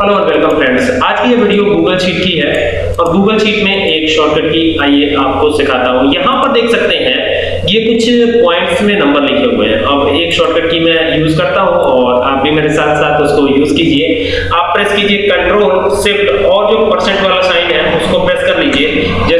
Hello और welcome friends आज की ये वीडियो गूगल शीट की है और गूगल शीट में एक शॉर्टकट की आइए आपको सिखाता हूँ। यहाँ पर देख सकते हैं ये कुछ पॉइंट्स में नंबर लिखे हुए हैं। अब एक शॉर्टकट की मैं यूज़ करता हूँ और आप भी मेरे साथ साथ उसको यूज़ कीजिए। आप प्रेस कीजिए कंट्रोल शिफ्ट और जो परसेंट वाला साइन है, उसको प्रेस कर लीजिए।